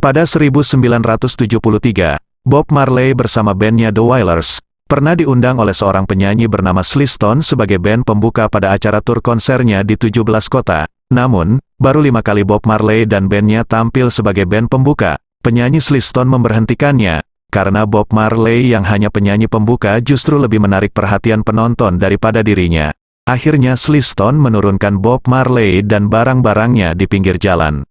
Pada 1973, Bob Marley bersama bandnya The Wailers, pernah diundang oleh seorang penyanyi bernama Sliston sebagai band pembuka pada acara tur konsernya di 17 kota. Namun, baru lima kali Bob Marley dan bandnya tampil sebagai band pembuka, penyanyi Sliston memberhentikannya, karena Bob Marley yang hanya penyanyi pembuka justru lebih menarik perhatian penonton daripada dirinya. Akhirnya Sliston menurunkan Bob Marley dan barang-barangnya di pinggir jalan.